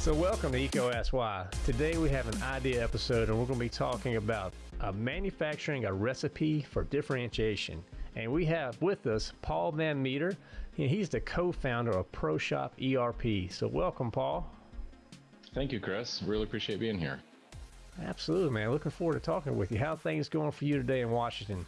So, welcome to EECO Ask Why. Today we have an idea episode, and we're going to be talking about uh, manufacturing a recipe for differentiation. And we have with us Paul Van Metre. and He's the co founder of ProShop ERP. So, welcome, Paul. Thank you, Chris. Really appreciate being here. Absolutely, man. Looking forward to talking with you. How things going for you today in Washington?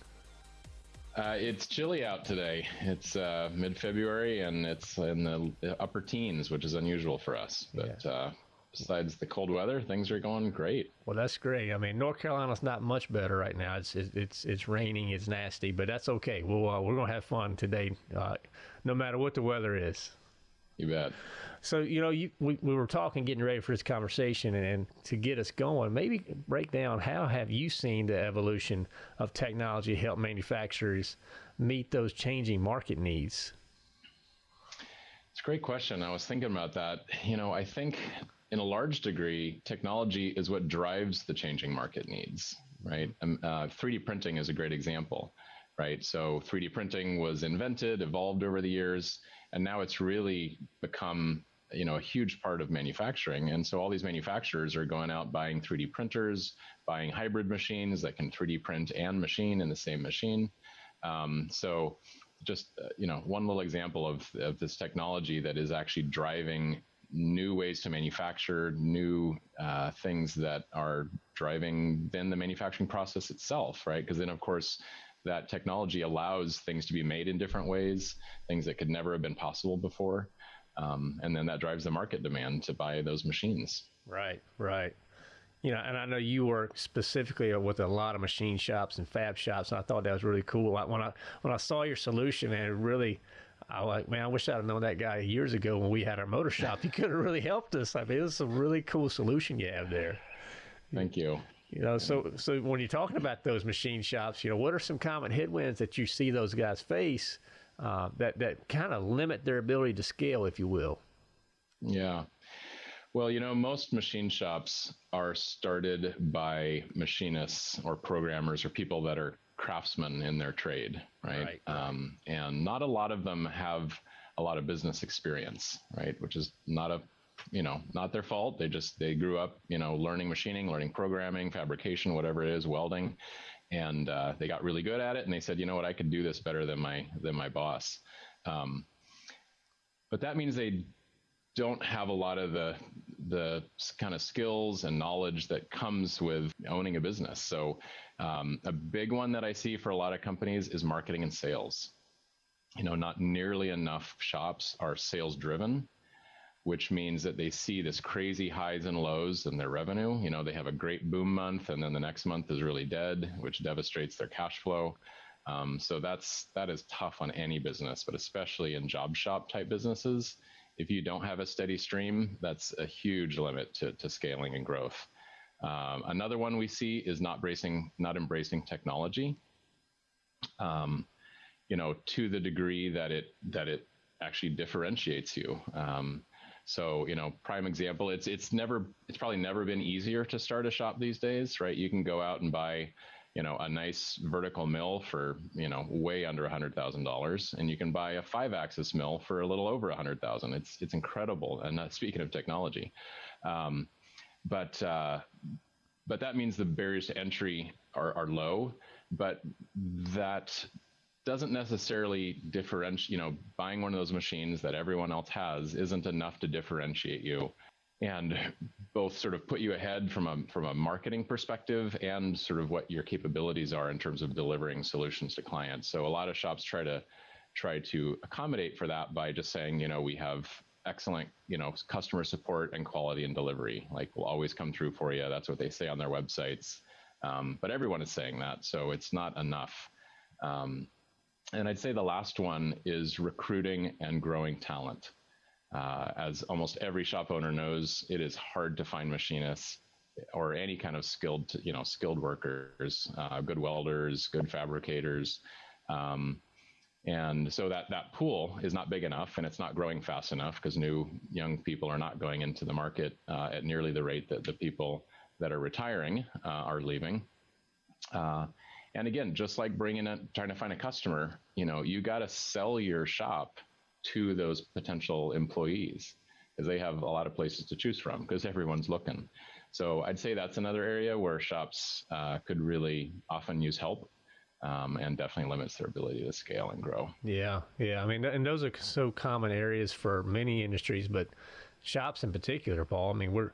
Uh, it's chilly out today. It's uh, mid February and it's in the upper teens, which is unusual for us. But yeah. uh, besides the cold weather, things are going great. Well, that's great. I mean, North Carolina's not much better right now. It's it's it's raining, it's nasty, but that's okay. We'll uh, we're gonna have fun today, uh, no matter what the weather is. You bet. So, you know, you, we, we were talking, getting ready for this conversation, and, to get us going, maybe break down how have you seen the evolution of technology help manufacturers meet those changing market needs? It's a great question. I was thinking about that. You know, I think in a large degree, technology is what drives the changing market needs, right? Um, uh, 3D printing is a great example right? So 3D printing was invented, evolved over the years, and now it's really become you know a huge part of manufacturing. And so all these manufacturers are going out buying 3d printers buying hybrid machines that can 3d print and machine in the same machine. Um, so just uh, you know one little example of, of this technology that is actually driving new ways to manufacture new uh, things that are driving then the manufacturing process itself right? Because then of course that technology allows things to be made in different ways, things that could never have been possible before. Um, and then that drives the market demand to buy those machines. Right, right. You know, and I know you work specifically with a lot of machine shops and fab shops, and I thought that was really cool. When I when I saw your solution, man, it really, I like, man, I wish I'd have known that guy years ago when we had our motor shop. He could have really helped us. I mean, it was a really cool solution you have there. Thank you. You know, so so when you're talking about those machine shops, you know, what are some common headwinds that you see those guys face uh, that that kind of limit their ability to scale, if you will? Yeah. Well, you know, most machine shops are started by machinists or programmers or people that are craftsmen in their trade, right? right. Um, and not a lot of them have a lot of business experience, right? Which is not a you know, not their fault. They just they grew up, you know, learning machining, learning programming, fabrication, whatever it is, welding, and uh, they got really good at it. And they said, you know what, I could do this better than my than my boss. Um, but that means they don't have a lot of the the kind of skills and knowledge that comes with owning a business. So um, a big one that I see for a lot of companies is marketing and sales. You know, not nearly enough shops are sales driven which means that they see this crazy highs and lows in their revenue. You know, they have a great boom month, and then the next month is really dead, which devastates their cash flow. Um, so that's that is tough on any business, but especially in job shop type businesses. If you don't have a steady stream, that's a huge limit to, to scaling and growth. Um, another one we see is not embracing not embracing technology. Um, you know, to the degree that it that it actually differentiates you. Um, so, you know, prime example, it's it's never it's probably never been easier to start a shop these days, right? You can go out and buy, you know, a nice vertical mill for, you know, way under a hundred thousand dollars, and you can buy a five axis mill for a little over a hundred thousand. It's it's incredible. And uh, speaking of technology, um, but uh, but that means the barriers to entry are, are low, but that doesn't necessarily differentiate, you know, buying one of those machines that everyone else has isn't enough to differentiate you and both sort of put you ahead from a from a marketing perspective and sort of what your capabilities are in terms of delivering solutions to clients. So a lot of shops try to try to accommodate for that by just saying, you know, we have excellent, you know, customer support and quality and delivery. Like we'll always come through for you. That's what they say on their websites. Um, but everyone is saying that, so it's not enough. Um, and I'd say the last one is recruiting and growing talent. Uh, as almost every shop owner knows, it is hard to find machinists or any kind of skilled, you know, skilled workers, uh, good welders, good fabricators. Um, and so that, that pool is not big enough and it's not growing fast enough because new young people are not going into the market uh, at nearly the rate that the people that are retiring uh, are leaving. And again, just like bringing a trying to find a customer, you know, you got to sell your shop to those potential employees because they have a lot of places to choose from because everyone's looking. So I'd say that's another area where shops uh, could really often use help. Um, and definitely limits their ability to scale and grow. Yeah, yeah. I mean, and those are so common areas for many industries, but shops in particular, Paul. I mean, we're,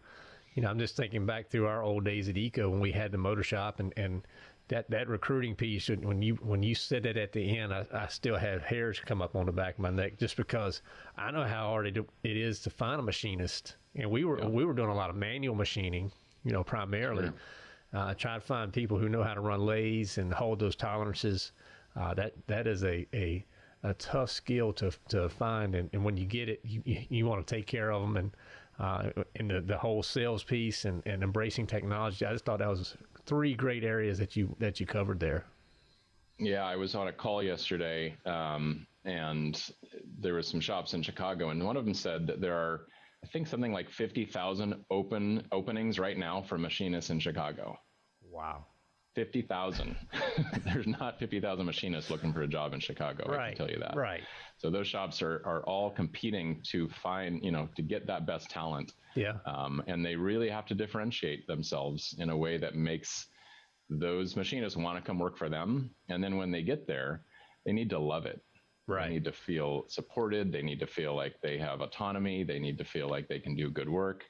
you know, I'm just thinking back through our old days at EECO when we had the motor shop and, and that that recruiting piece when you when you said it at the end I, I still have hairs come up on the back of my neck just because I know how hard it, it is to find a machinist and we were yeah. we were doing a lot of manual machining you know primarily sure. uh, trying to find people who know how to run lathes and hold those tolerances uh, that that is a, a a tough skill to to find and, and when you get it you, you want to take care of them and uh, in the, the whole sales piece and, and embracing technology. I just thought that was three great areas that you that you covered there. Yeah, I was on a call yesterday, um, and there was some shops in Chicago, and one of them said that there are, I think, something like fifty thousand open openings right now for machinists in Chicago. Wow. 50,000. There's not 50,000 machinists looking for a job in Chicago. Right. I can tell you that. Right. So those shops are, are all competing to find, you know, to get that best talent. Yeah. Um, and they really have to differentiate themselves in a way that makes those machinists want to come work for them. And then when they get there, they need to love it. Right. They need to feel supported. They need to feel like they have autonomy. They need to feel like they can do good work.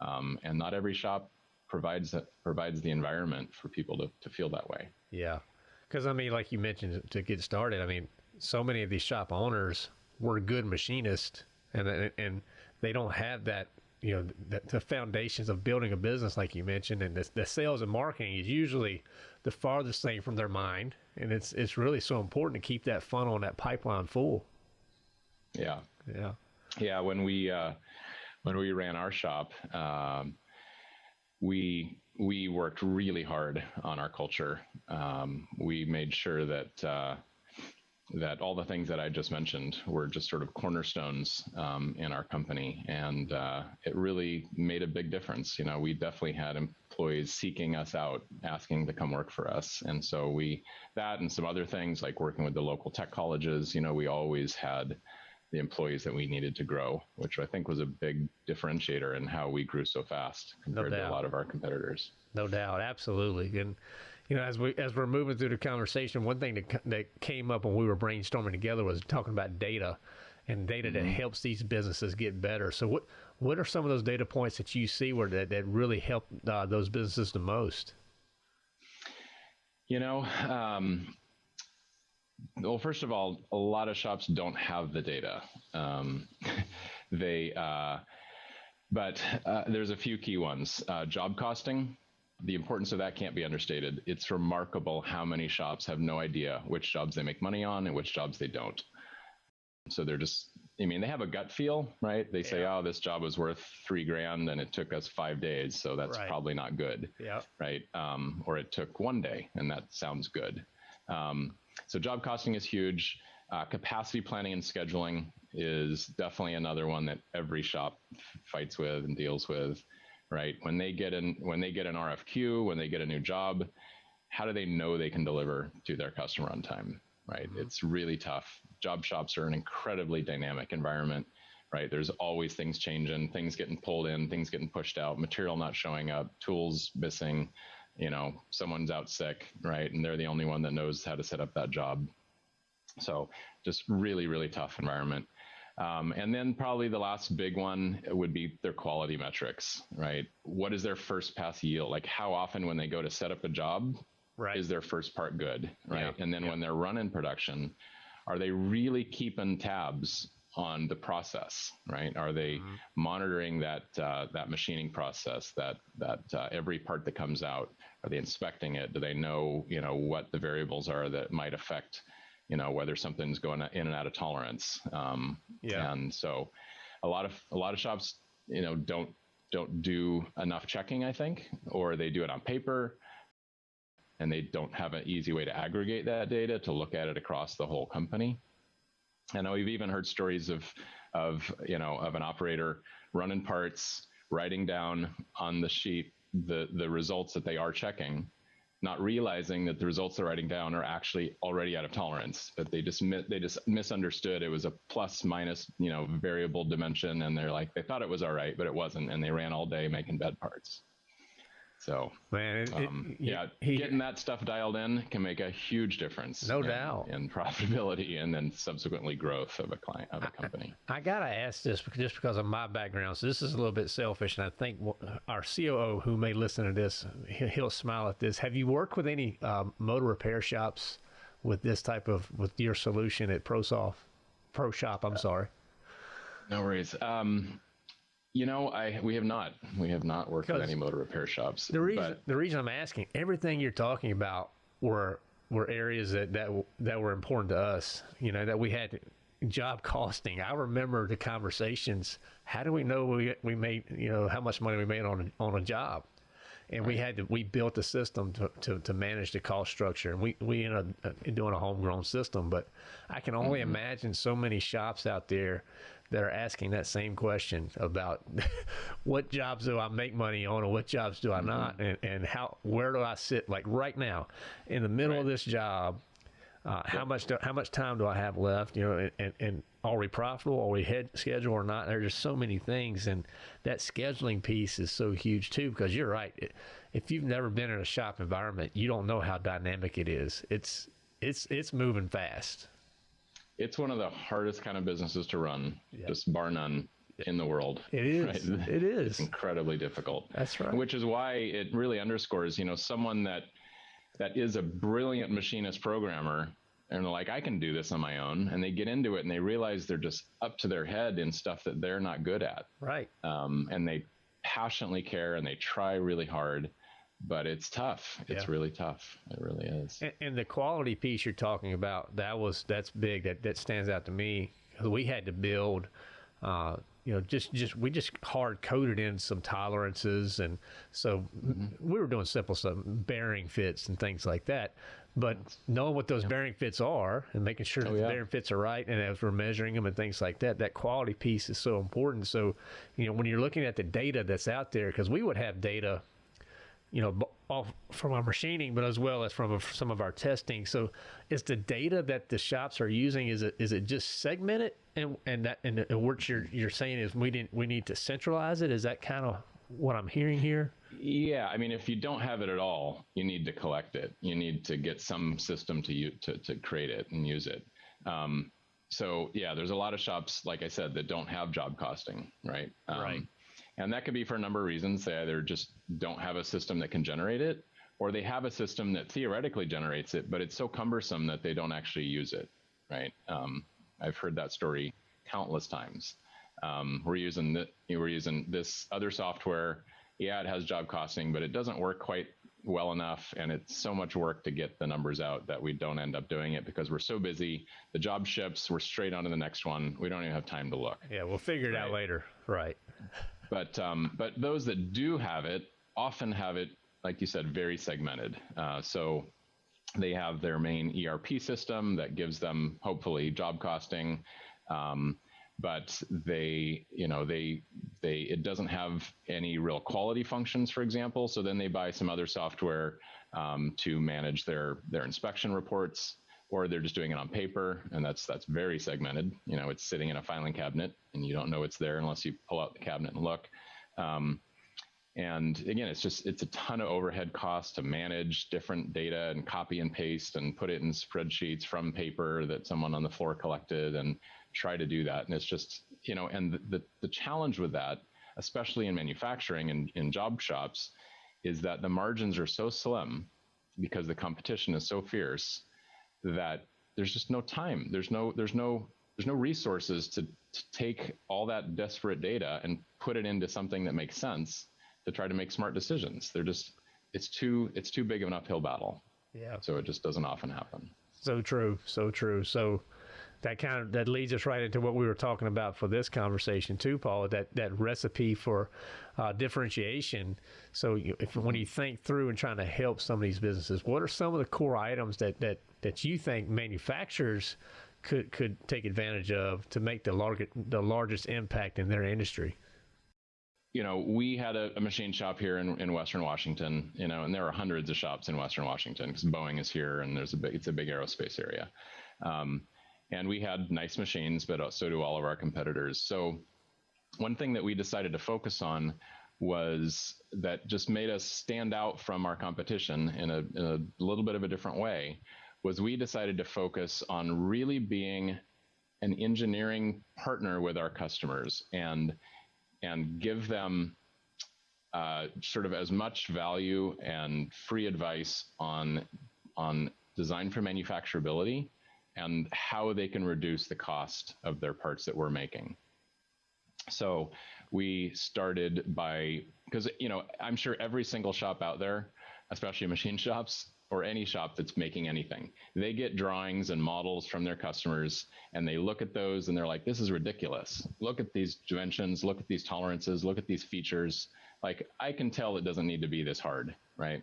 Um, and not every shop provides provides the environment for people to, to feel that way. Yeah. Because, I mean, like you mentioned to get started, I mean, so many of these shop owners were good machinists and, and they don't have that you know the, the, foundations of building a business like you mentioned and the, the, sales and marketing is usually the farthest thing from their mind and it's it's really so important to keep that funnel and that pipeline full yeah yeah yeah when we uh, when we ran our shop um, we we worked really hard on our culture um, we made sure that uh, that all the things that I just mentioned were just sort of cornerstones um, in our company, and uh, it really made a big difference. You know, we definitely had employees seeking us out, asking to come work for us, and so we that and some other things like working with the local tech colleges. You know, we always had the employees that we needed to grow, which I think was a big differentiator in how we grew so fast compared no to a lot of our competitors. No doubt, absolutely, and you know, as we as we're moving through the conversation, one thing that that came up when we were brainstorming together was talking about data and data mm-hmm. that helps these businesses get better. So what what are some of those data points that you see where that, that really help uh, those businesses the most? You know, um, well, first of all, a lot of shops don't have the data. Um, they, uh, but uh, there's a few key ones. Uh, job costing the importance of that can't be understated. It's remarkable how many shops have no idea which jobs they make money on and which jobs they don't. So they're just, I mean, they have a gut feel, right? They say, oh, this job was worth three grand and it took us five days. So that's right. probably not good. Yeah. Right. Um, or it took one day and that sounds good. Um, so job costing is huge. Uh, capacity planning and scheduling is definitely another one that every shop fights with and deals with right? When they get an when they get an RFQ, when they get a new job, how do they know they can deliver to their customer on time? Right? Mm-hmm. It's really tough. Job shops are an incredibly dynamic environment, right? There's always things changing, things getting pulled in, things getting pushed out, material not showing up, tools missing, you know, someone's out sick, right? And they're the only one that knows how to set up that job. So just really, really tough environment. Um, and then probably the last big one would be their quality metrics, right? What is their first pass yield? Like how often when they go to set up a job, right. is their first part good, right? Yeah. And then yeah. when they're running production, are they really keeping tabs on the process, right? Are they mm-hmm. monitoring that uh, that machining process, that that uh, every part that comes out? Are they inspecting it? Do they know you know what the variables are that might affect you know whether something's going in and out of tolerance. Um, yeah. And so, a lot of a lot of shops, you know, don't don't do enough checking. I think, or they do it on paper, and they don't have an easy way to aggregate that data to look at it across the whole company. Know we've even heard stories of of you know of an operator running parts, writing down on the sheet the the results that they are checking, not realizing that the results they're writing down are actually already out of tolerance. But they just they just misunderstood it was a plus minus you know variable dimension, and they're like they thought it was all right, but it wasn't, and they ran all day making bed parts. So, man, it, um, it, yeah, he, getting that stuff dialed in can make a huge difference. No in, doubt. in profitability and then subsequently growth of a client of a company. I, I gotta ask this just because of my background. So this is a little bit selfish, and I think our COO who may listen to this, he'll, smile at this. Have you worked with any um, motor repair shops with this type of with your solution at ProSoft, ProShop? I'm sorry. No worries. Um, you know, I we have not we have not worked with any motor repair shops. The reason but, the reason I'm asking everything you're talking about were were areas that that that were important to us. You know that we had job costing. I remember the conversations. How do we know we we made you know how much money we made on a, on a job? And right. we had to we built a system to, to, to, manage the cost structure. And we we ended up uh, doing a homegrown system. But I can only mm-hmm. imagine so many shops out there that are asking that same question about what jobs do I make money on and what jobs do I mm-hmm. not and, and how where do I sit like right now in the middle right. of this job uh, how much do, how much time do I have left you know and, and are we profitable are we head schedule or not there's just so many things and that scheduling piece is so huge too because you're right if you've never been in a shop environment you don't know how dynamic it is it's it's it's moving fast it's one of the hardest kind of businesses to run, yep. just bar none in the world. It is. Right? It is. It's incredibly difficult. That's right. Which is why it really underscores, you know, someone that that is a brilliant machinist programmer and they're like I can do this on my own and they get into it and they realize they're just up to their head in stuff that they're not good at. Right. Um, and they passionately care and they try really hard but it's tough. It's yeah. really tough. It really is. And, and, the quality piece you're talking about, that was that's big. That that stands out to me. We had to build, uh, you know, just just we just hard coded in some tolerances, and so mm-hmm. we were doing simple stuff, bearing fits and things like that. But knowing what those yeah. bearing fits are and making sure oh, that the bearing fits are right, and as we're measuring them and things like that, that quality piece is so important. So, you know, when you're looking at the data that's out there, because we would have data you know, off from our machining, but as well as from some of our testing. So, is the data that the shops are using is it is it just segmented and and that and, and what you're you're saying is we didn't we need to centralize it? Is that kind of what I'm hearing here? Yeah, I mean, if you don't have it at all, you need to collect it. You need to get some system to you to to create it and use it. Um, so yeah, there's a lot of shops, like I said, that don't have job costing, right? Um, right. And that could be for a number of reasons. They either just don't have a system that can generate it, or they have a system that theoretically generates it, but it's so cumbersome that they don't actually use it, right? Um, I've heard that story countless times. Um, we're using the, we're using this other software. Yeah, it has job costing, but it doesn't work quite well enough, and it's so much work to get the numbers out that we don't end up doing it because we're so busy. The job ships, we're straight on to the next one. We don't even have time to look. Yeah, we'll figure it right? out later. Right. But um, but those that do have it often have it, like you said, very segmented. Uh, so they have their main ERP system that gives them hopefully job costing. Um, but they, you know, they, they, it doesn't have any real quality functions, for example. So then they buy some other software um, to manage their their inspection reports or they're just doing it on paper and that's that's very segmented. You know it's sitting in a filing cabinet and you don't know it's there unless you pull out the cabinet and look. Um, and again it's just it's a ton of overhead costs to manage different data and copy and paste and put it in spreadsheets from paper that someone on the floor collected and try to do that. And it's just you know and the the, the challenge with that especially in manufacturing and in job shops is that the margins are so slim because the competition is so fierce that there's just no time. There's no there's no there's no resources to, to take all that desperate data and put it into something that makes sense to try to make smart decisions. They're just it's too it's too big of an uphill battle. Yeah. So it just doesn't often happen. So true. So true. So that kind of that leads us right into what we were talking about for this conversation too, Paul. That that recipe for uh, differentiation. So you, if when you think through and trying to help some of these businesses, what are some of the core items that that that you think manufacturers could could take advantage of to make the largest the largest impact in their industry? you know, we had a, a, machine shop here in, in Western Washington, you know, and there are hundreds of shops in Western Washington because Boeing is here and there's a big, it's a big aerospace area. Um, and we had nice machines, but so do all of our competitors. So one thing that we decided to focus on was that just made us stand out from our competition in a, in a little bit of a different way was we decided to focus on really being an engineering partner with our customers and and give them uh, sort of as much value and free advice on on design for manufacturability and how they can reduce the cost of their parts that we're making. So we started by because you know I'm sure every single shop out there, especially machine shops, or any shop that's making anything. They get drawings and models from their customers and they look at those and they're like, this is ridiculous. Look at these dimensions, look at these tolerances, look at these features. Like, I can tell it doesn't need to be this hard, right?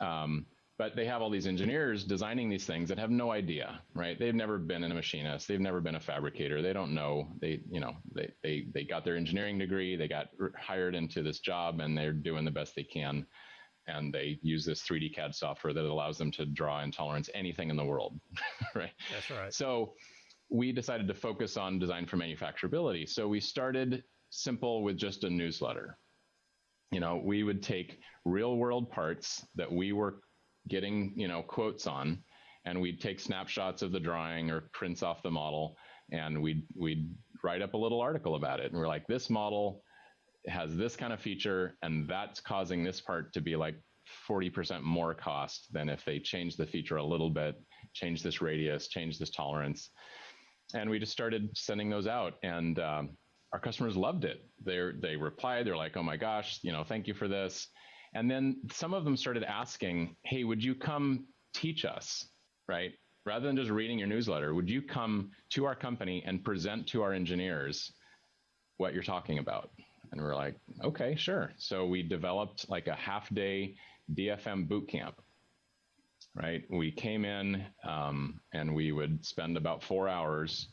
Um, but they have all these engineers designing these things that have no idea, right? They've never been in a machinist, they've never been a fabricator, they don't know. They, you know, they they they got their engineering degree, they got hired into this job, and they're doing the best they can and they use this 3D CAD software that allows them to draw in tolerance anything in the world, right? That's right. So we decided to focus on design for manufacturability. So we started simple with just a newsletter. You know, we would take real world parts that we were getting, you know, quotes on, and we'd take snapshots of the drawing or prints off the model, and we'd we'd write up a little article about it. And we're like, this model has this kind of feature and that's causing this part to be like 40% more cost than if they change the feature a little bit, change this radius, change this tolerance. And we just started sending those out and um, our customers loved it. They they replied, they're like, "Oh my gosh, you know, thank you for this." And then some of them started asking, "Hey, would you come teach us?" Right? Rather than just reading your newsletter, would you come to our company and present to our engineers what you're talking about? And we're like, okay, sure. So we developed like a half day DFM boot camp, right? We came in um, and we would spend about four hours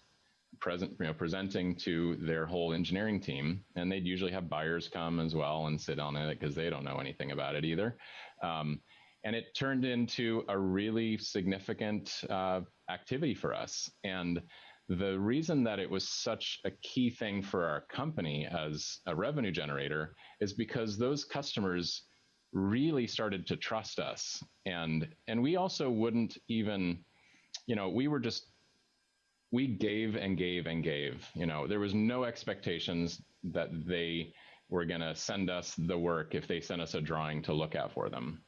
present, you know, presenting to their whole engineering team, and they'd usually have buyers come as well and sit on it because they don't know anything about it either. Um, and it turned into a really significant uh, activity for us. And the reason that it was such a key thing for our company as a revenue generator is because those customers really started to trust us and and we also wouldn't even you know we were just we gave and gave and gave you know there was no expectations that they were going to send us the work if they sent us a drawing to look at for them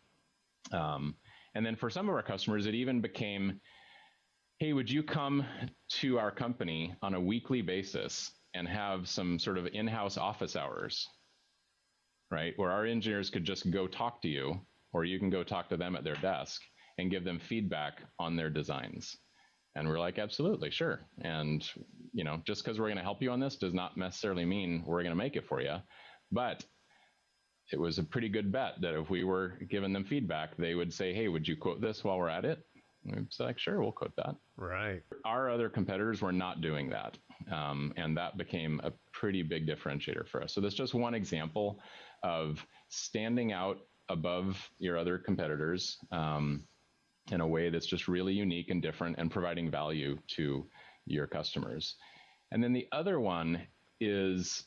um, and then for some of our customers it even became hey, would you come to our company on a weekly basis and have some sort of in house office hours, right? Where our engineers could just go talk to you, or you can go talk to them at their desk and give them feedback on their designs. And we're like, absolutely, sure. And, you know, just because we're going to help you on this does not necessarily mean we're going to make it for you. But it was a pretty good bet that if we were giving them feedback, they would say, hey, would you quote this while we're at it? It's like, sure, we'll quote that. Right. Our other competitors were not doing that. Um, and that became a pretty big differentiator for us. So that's just one example of standing out above your other competitors um, in a way that's just really unique and different and providing value to your customers. And then the other one is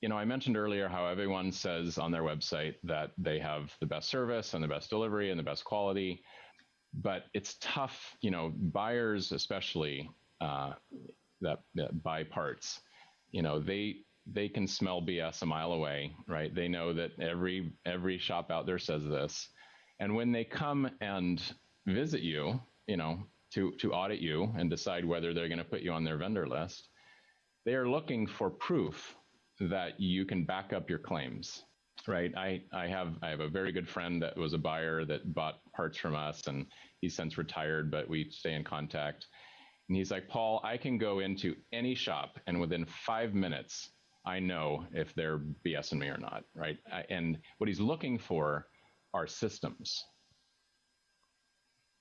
you know, I mentioned earlier how everyone says on their website that they have the best service and the best delivery and the best quality but it's tough, you know, buyers especially uh, that, that buy parts, you know, they they can smell BS a mile away, right? They know that every every shop out there says this, and when they come and visit you, you know, to to audit you and decide whether they're going to put you on their vendor list, they are looking for proof that you can back up your claims right? I, I have I have a very good friend that was a buyer that bought parts from us, and he's since retired, but we stay in contact. And he's like, Paul, I can go into any shop, and within five minutes, I know if they're BSing me or not, right? I, and what he's looking for are systems.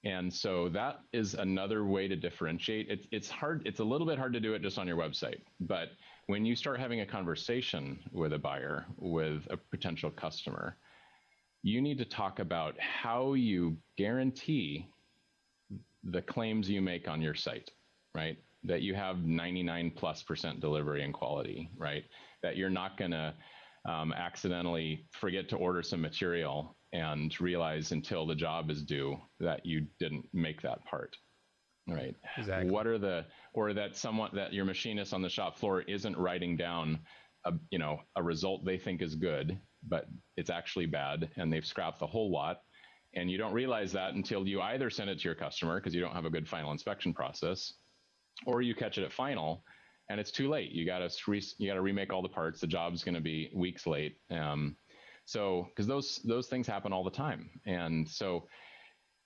And so that is another way to differentiate. It's it's hard. It's a little bit hard to do it just on your website, but when you start having a conversation with a buyer, with a potential customer, you need to talk about how you guarantee the claims you make on your site, right? That you have 99 plus percent delivery and quality, right? That you're not going to um, accidentally forget to order some material and realize until the job is due that you didn't make that part, right? Exactly. What are the, or that someone, that your machinist on the shop floor isn't writing down a, you know, a result they think is good, but it's actually bad and they've scrapped the whole lot and you don't realize that until you either send it to your customer because you don't have a good final inspection process, or you catch it at final and it's too late. You got to re- you got to remake all the parts. The job's going to be weeks late. Um, so because those those things happen all the time, and so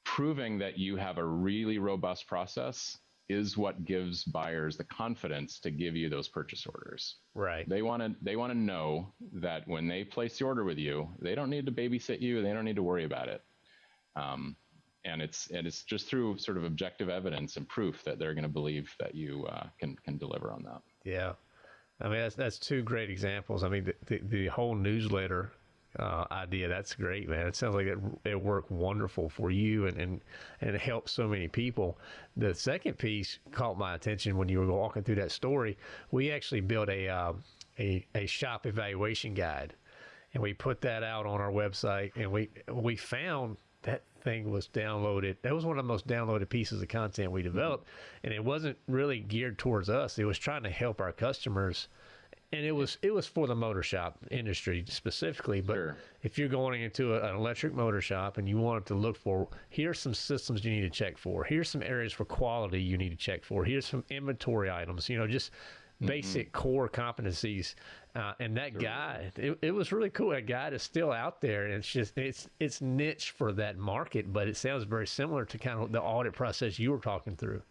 proving that you have a really robust process is what gives buyers the confidence to give you those purchase orders. Right. They want to they want to know that when they place the order with you, they don't need to babysit you. They don't need to worry about it. Um, and it's and it's just through sort of objective evidence and proof that they're going to believe that you uh, can can deliver on that. Yeah, I mean that's that's two great examples. I mean the the, the whole newsletter uh, idea that's great, man. It sounds like it it worked wonderful for you and and and it helped so many people. The second piece caught my attention when you were walking through that story. We actually built a uh, a a shop evaluation guide and we put that out on our website and we we found that thing was downloaded. That was one of the most downloaded pieces of content we developed, and it wasn't really geared towards us. It was trying to help our customers, and it was it was for the motor shop industry specifically. But Sure. if you're going into a, an electric motor shop and you wanted to look for, here's some systems you need to check for. Here's some areas for quality you need to check for. Here's some inventory items. You know, just basic core competencies. Uh, and that guide, it, it was really cool. That guide is still out there, and it's just it's it's niche for that market, but it sounds very similar to kind of the audit process you were talking through.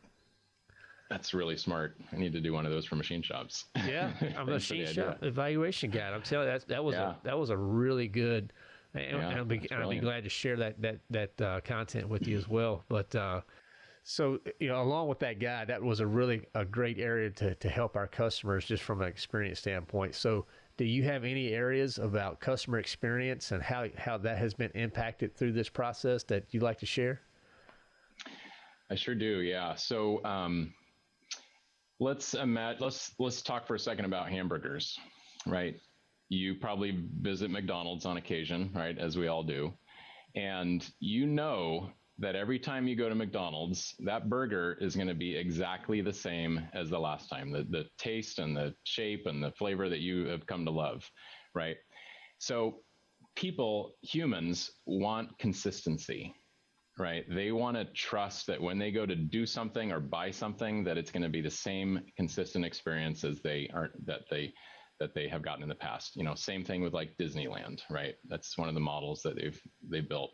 That's really smart. I need to do one of those for machine shops. Yeah, I'm a Thanks for the machine idea. shop evaluation guide. I'm telling you, that that was Yeah. a that was a really good. And, Yeah, and I'll be I'll be glad to share that that that uh, content with you as well. But uh, so you know, along with that guide, that was a really a great area to to help our customers just from an experience standpoint. So. Do you have any areas about customer experience and how, how that has been impacted through this process that you'd like to share? I sure do. Yeah. So um, let's imagine. Let's let's talk for a second about hamburgers, right? You probably visit McDonald's on occasion, right? As we all do, and you know that every time you go to McDonald's, that burger is going to be exactly the same as the last time. The the taste and the shape and the flavor that you have come to love, right? So people, humans want consistency, right? They want to trust that when they go to do something or buy something, that it's going to be the same consistent experience as they are that they that they have gotten in the past. You know, same thing with like Disneyland, right? That's one of the models that they've they built.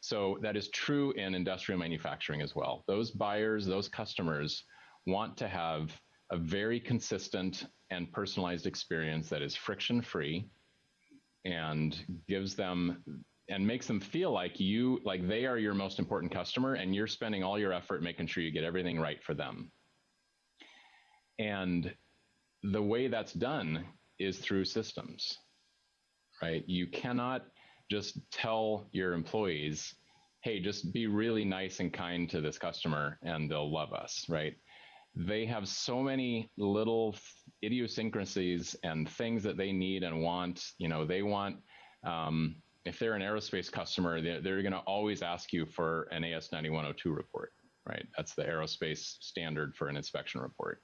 So that is true in industrial manufacturing as well. Those buyers, those customers want to have a very consistent and personalized experience that is friction free and gives them and makes them feel like you like they are your most important customer and you're spending all your effort making sure you get everything right for them and the way that's done is through systems right you cannot just tell your employees hey just be really nice and kind to this customer and they'll love us right they have so many little idiosyncrasies and things that they need and want. You know, they want, um, if they're an aerospace customer, they're, they're going to always ask you for an AS 9102 report, right? That's the aerospace standard for an inspection report.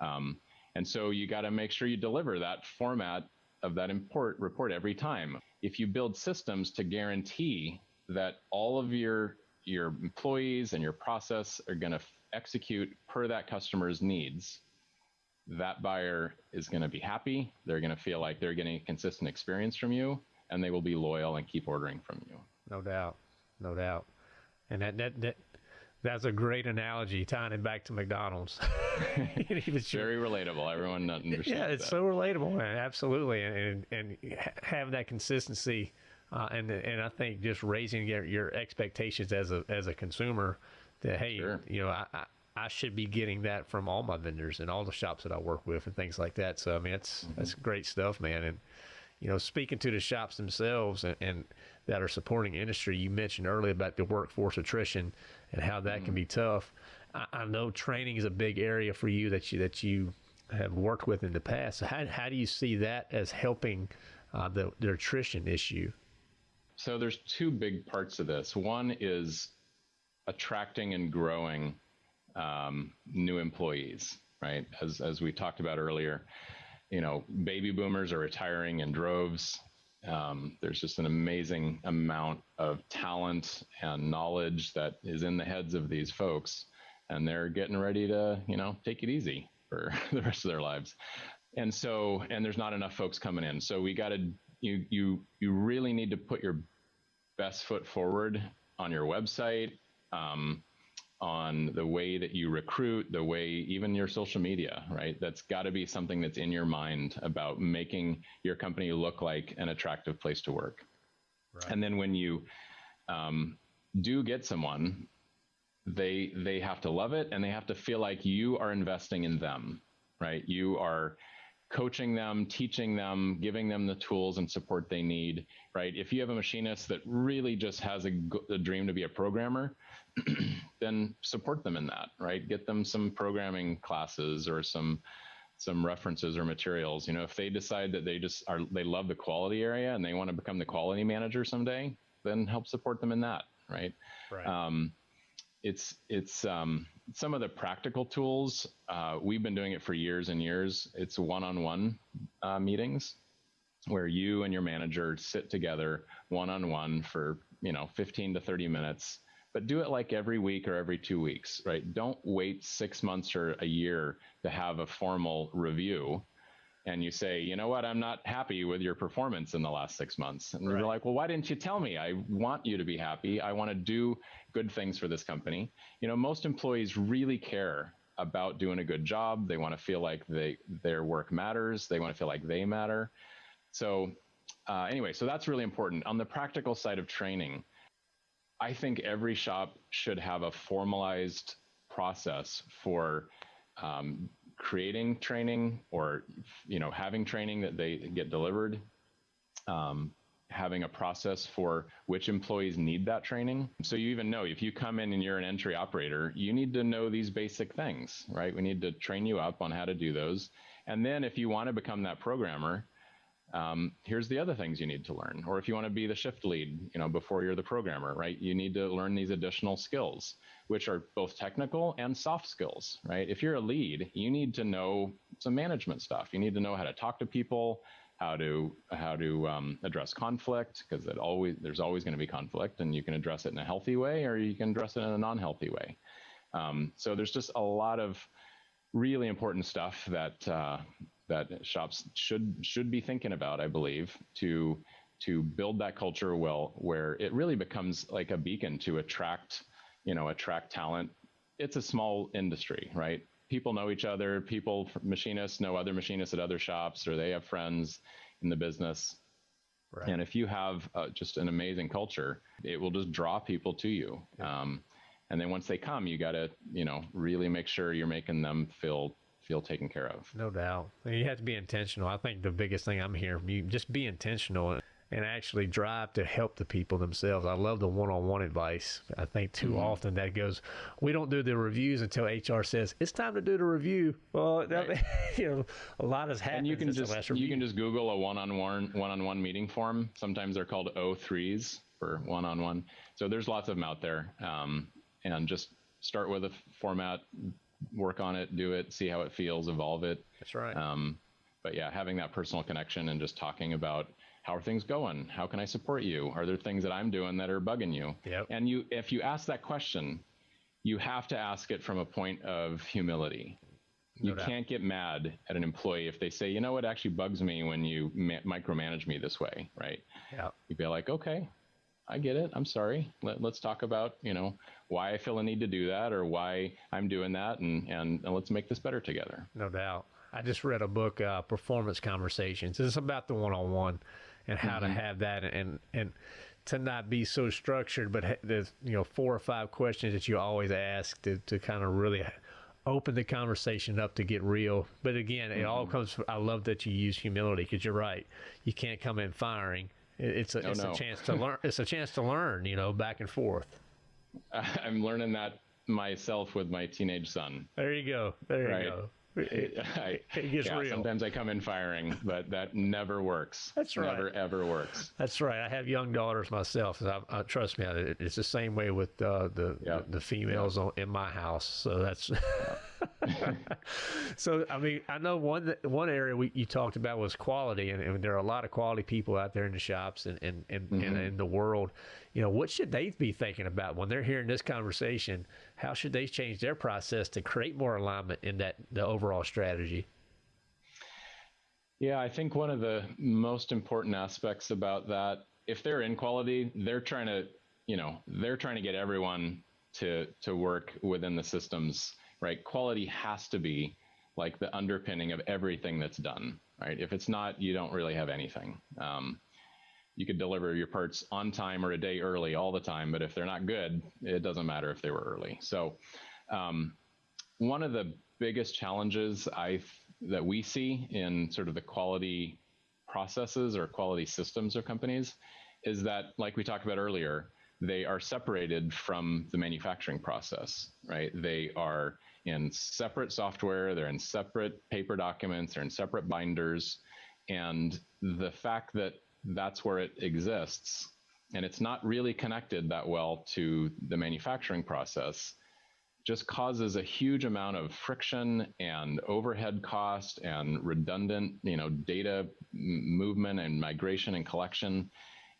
Um, and so you got to make sure you deliver that format of that import report every time. If you build systems to guarantee that all of your your employees and your process are going to execute per that customer's needs, that buyer is going to be happy. They're going to feel like they're getting a consistent experience from you, and they will be loyal and keep ordering from you. No doubt, no doubt, and that that that that's a great analogy tying it back to McDonald's. It's Very relatable. Everyone understands yeah, it's that. so relatable, man. Absolutely, and and, and have that consistency, uh, and and I think just raising your, your expectations as a as a consumer, that hey, Sure. you know, I, I I should be getting that from all my vendors and all the shops that I work with and things like that. So I mean, that's mm-hmm. that's great stuff, man. And you know, speaking to the shops themselves and, and that are supporting industry, you mentioned earlier about the workforce attrition and how that mm-hmm. can be tough. I, I, know training is a big area for you that you that you have worked with in the past. So how how do you see that as helping uh, the the attrition issue? So there's two big parts of this. One is attracting and growing um, new employees, right? As as we talked about earlier, you know, baby boomers are retiring in droves. Um, there's just an amazing amount of talent and knowledge that is in the heads of these folks, and they're getting ready to, you know, take it easy for the rest of their lives. And so, and there's not enough folks coming in. So we got to, you, you, you really need to put your best foot forward on your website, um, on the way that you recruit, the way even your social media, right? That's got to be something that's in your mind about making your company look like an attractive place to work. Right. And then when you um, do get someone, they they have to love it and they have to feel like you are investing in them, right? You are coaching them, teaching them, giving them the tools and support they need, right? If you have a machinist that really just has a, a dream to be a programmer, then support them in that, right? Get them some programming classes or some some references or materials. You know, if they decide that they just are they love the quality area and they want to become the quality manager someday, then help support them in that, right? Right. Um, it's it's um, some of the practical tools. Uh, we've been doing it for years and years. It's one-on-one uh, meetings where you and your manager sit together one-on-one for you know 15 to 30 minutes but do it like every week or every two weeks right don't wait six months or a year to have a formal review and you say, you know what, I'm not happy with your performance in the last six months. And right. you're like, well, why didn't you tell me? I want you to be happy. I want to do good things for this company. You know, most employees really care about doing a good job. They want to feel like they their work matters. They want to feel like they matter. So uh, anyway, so that's really important. On the practical side of training, I think every shop should have a formalized process for um, creating training or you know having training that they get delivered um, having a process for which employees need that training. So you even know if you come in and you're an entry operator you need to know these basic things right? We need to train you up on how to do those. And then if you want to become that programmer um, here's the other things you need to learn or if you want to be the shift lead you know before you're the programmer right you need to learn these additional skills which are both technical and soft skills, right? If you're a lead, you need to know some management stuff. You need to know how to talk to people, how to how to um, address conflict, because it always there's always going to be conflict, and you can address it in a healthy way or you can address it in a non-healthy way. Um, so there's just a lot of really important stuff that uh, that shops should should be thinking about, I believe, to to build that culture well, where it really becomes like a beacon to attract you know, attract talent. It's a small industry, right? People know each other. People, machinists know other machinists at other shops, or they have friends in the business. Right. And if you have uh, just an amazing culture, it will just draw people to you. Yeah. Um, and then once they come, you got to, you know, really make sure you're making them feel feel taken care of. No doubt. You have to be intentional. I think the biggest thing I'm hearing from you, just be intentional and actually drive to help the people themselves. I love the one-on-one advice. I think too mm-hmm. often that goes, we don't do the reviews until HR says it's time to do the review. Well, right. you know, a lot has happened. And you can just you can just Google a one-on-one one-on-one meeting form. Sometimes they're called O3s for one-on-one. So there's lots of them out there, um, and just start with a format, work on it, do it, see how it feels, evolve it. That's right. Um, but yeah, having that personal connection and just talking about how are things going? How can I support you? Are there things that I'm doing that are bugging you? Yep. And you, if you ask that question, you have to ask it from a point of humility. No you doubt. can't get mad at an employee if they say, you know what actually bugs me when you ma- micromanage me this way, right? Yeah. You'd be like, okay, I get it. I'm sorry. Let, us talk about, you know, why I feel a need to do that or why I'm doing that, and, and, and let's make this better together. No doubt. I just read a book, uh, Performance Conversations. It's about the one-on-one and how mm-hmm. to have that and and to not be so structured, but there's you know four or five questions that you always ask to, to kind of really open the conversation up to get real. But again, it mm-hmm. all comes. From, I love that you use humility because you're right. You can't come in firing. It's a, oh, it's no. a chance to learn. It's a chance to learn. You know, back and forth. I'm learning that myself with my teenage son. There you go. There right? you go. It, I, it gets yeah, real. Sometimes I come in firing, but that never works. That's right. Never ever works. That's right. I have young daughters myself. So I, I, trust me, it's the same way with uh, the, yep. the, the females yep. in my house. So that's. so I mean, I know one one area we, you talked about was quality, and, and, there are a lot of quality people out there in the shops and and, and, mm-hmm. and in the world. You know, what should they be thinking about when they're hearing this conversation? How should they change their process to create more alignment in that the overall strategy? Yeah, I think one of the most important aspects about that, if they're in quality, they're trying to, you know, they're trying to get everyone to to work within the systems, right? Quality has to be like the underpinning of everything that's done, right? If it's not, you don't really have anything. Um, you could deliver your parts on time or a day early all the time, but if they're not good, it doesn't matter if they were early. So, um, one of the biggest challenges I that we see in sort of the quality processes or quality systems of companies is that, like we talked about earlier, they are separated from the manufacturing process, right? They are in separate software, they're in separate paper documents, they're in separate binders. And the fact that that's where it exists. And it's not really connected that well to the manufacturing process, just causes a huge amount of friction and overhead cost and redundant, you know, data movement and migration and collection.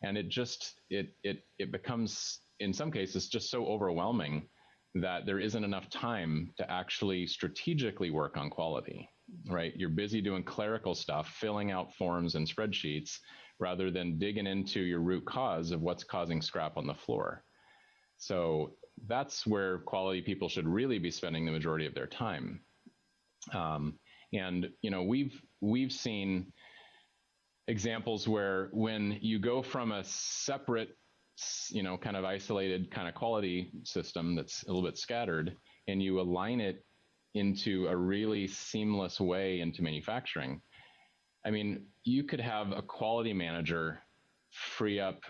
And it just it it it becomes in some cases just so overwhelming that there isn't enough time to actually strategically work on quality right you're busy doing clerical stuff filling out forms and spreadsheets rather than digging into your root cause of what's causing scrap on the floor. So that's where quality people should really be spending the majority of their time. Um, and you know we've we've seen examples where when you go from a separate you know kind of isolated kind of quality system that's a little bit scattered and you align it into a really seamless way into manufacturing I mean, you could have a quality manager free up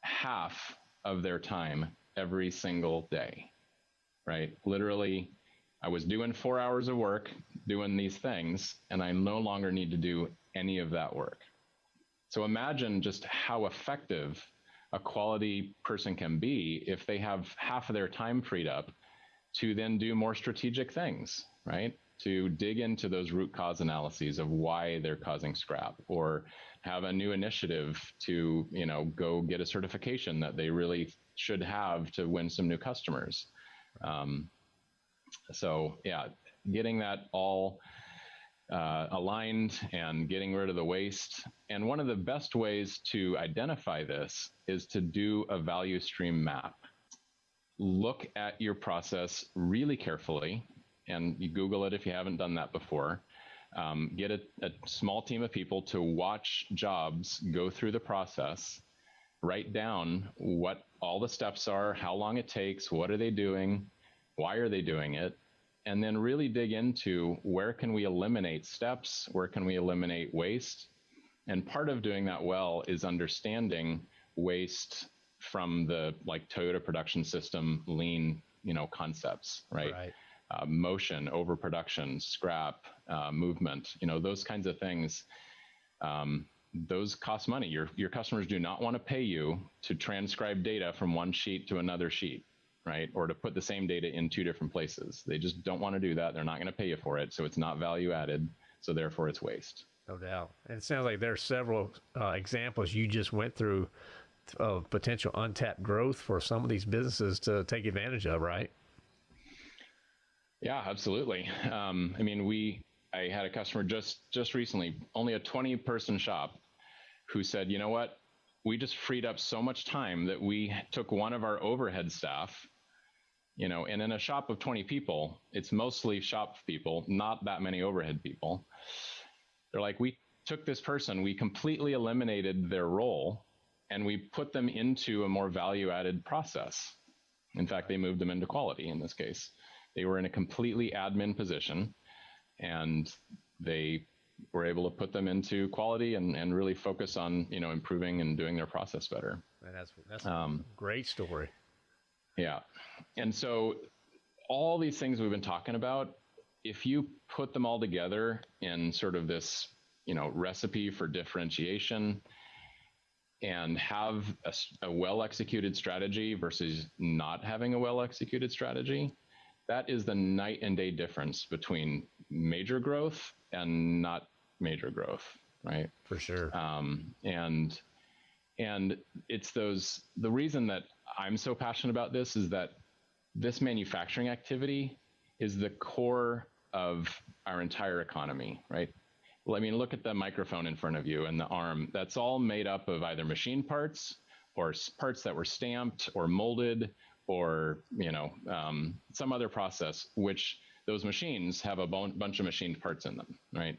half of their time every single day, right? Literally, I was doing four hours of work doing these things, and I no longer need to do any of that work. So imagine just how effective a quality person can be if they have half of their time freed up to then do more strategic things, right? to dig into those root cause analyses of why they're causing scrap or have a new initiative to you know go get a certification that they really should have to win some new customers um, so yeah getting that all uh, aligned and getting rid of the waste. And one of the best ways to identify this is to do a value stream map. Look at your process really carefully and you Google it if you haven't done that before. Um, get a, a small team of people to watch jobs go through the process, write down what all the steps are, how long it takes, what are they doing, why are they doing it, and then really dig into where can we eliminate steps, where can we eliminate waste. And part of doing that well is understanding waste from the like Toyota production system lean, you know, concepts, right? right uh, motion, overproduction, scrap, uh, movement, you know, those kinds of things. Um, those cost money. Your, your customers do not want to pay you to transcribe data from one sheet to another sheet, right? Or to put the same data in two different places. They just don't want to do that. They're not going to pay you for it. So it's not value added. So therefore it's waste. No doubt. And it sounds like there are several uh, examples you just went through of potential untapped growth for some of these businesses to take advantage of, right? Yeah, absolutely. Um, I mean, we I had a customer just just recently, only a 20 person shop, who said, you know what, we just freed up so much time that we took one of our overhead staff, you know, and in a shop of 20 people, it's mostly shop people, not that many overhead people. They're like, we took this person, we completely eliminated their role, and we put them into a more value added process. In fact, they moved them into quality in this case. they were in a completely admin position, and they were able to put them into quality and, and really focus on you know improving and doing their process better. And that's that's um, a great story. Yeah, and so all these things we've been talking about, if you put them all together in sort of this you know recipe for differentiation and have a, a well executed strategy versus not having a well executed strategy, that is the night and day difference between major growth and not major growth, right? For sure. Um, and and it's those the reason that I'm so passionate about this is that this manufacturing activity is the core of our entire economy, right? Well, I mean, look at the microphone in front of you and the arm. That's all made up of either machine parts or parts that were stamped or molded or you know um, some other process, which those machines have a bunch of machined parts in them, right?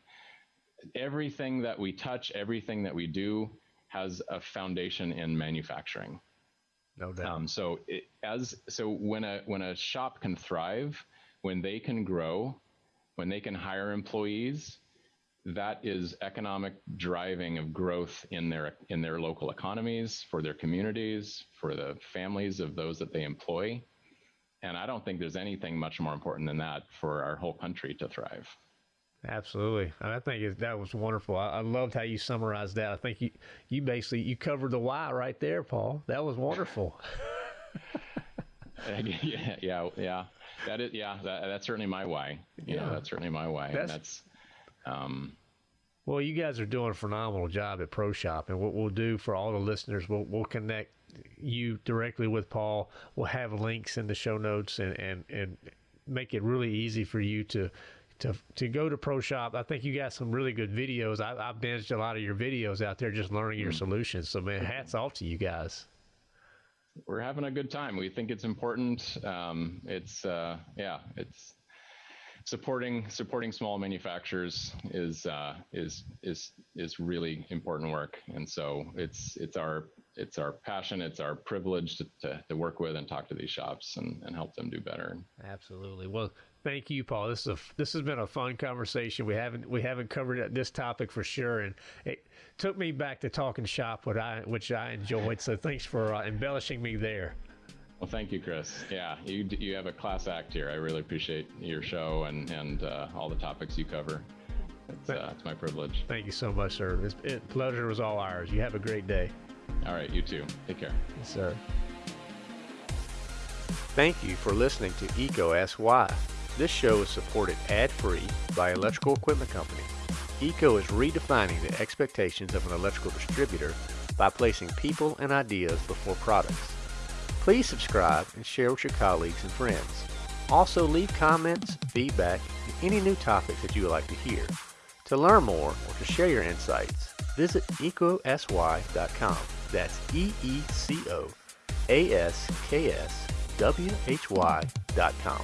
Everything that we touch, everything that we do, has a foundation in manufacturing. No doubt. Um, so it, as so when a when a shop can thrive, when they can grow, when they can hire employees, that is economic driving of growth in their in their local economies for their communities for the families of those that they employ and i don't think there's anything much more important than that for our whole country to thrive absolutely. I think that was wonderful. I, I loved how you summarized that. I think you you basically you covered the why right there paul. That was wonderful. Yeah yeah yeah. That is yeah that, that's certainly my why. You yeah. know, that's certainly my why. That's, that's um, well, you guys are doing a phenomenal job at ProShop, and what we'll do for all the listeners, we'll we'll connect you directly with Paul. We'll have links in the show notes and and and make it really easy for you to to to go to ProShop. I think you got some really good videos. I, I've binged a lot of your videos out there, just learning your mm. solutions. So man, hats off to you guys. We're having a good time. We think it's important. Um, it's uh, yeah, it's supporting supporting small manufacturers is uh, is is is really important work, and so it's it's our it's our passion, it's our privilege to, to, to, work with and talk to these shops and, and help them do better. Absolutely. Well, thank you, Paul. This is a this has been a fun conversation. We haven't we haven't covered this topic for sure, and it took me back to talking shop, what I which I enjoyed. So thanks for uh, embellishing me there. Well, thank you, Chris. Yeah, you you have a class act here. I really appreciate your show and and uh, all the topics you cover. It's, uh, it's my privilege. Thank you so much, sir. It's, it, pleasure was all ours. You have a great day. All right, you too. Take care. Yes, sir. Thank you for listening to EECO Ask Why. This show is supported ad-free by Electrical Equipment Company. EECO is redefining the expectations of an electrical distributor by placing people and ideas before products. Please subscribe and share with your colleagues and friends. Also leave comments, feedback, and any new topics that you would like to hear. To learn more or to share your insights, visit eecoaskswhy.com. That's E-E-C-O-A-S-K-S-W-H-Y.com.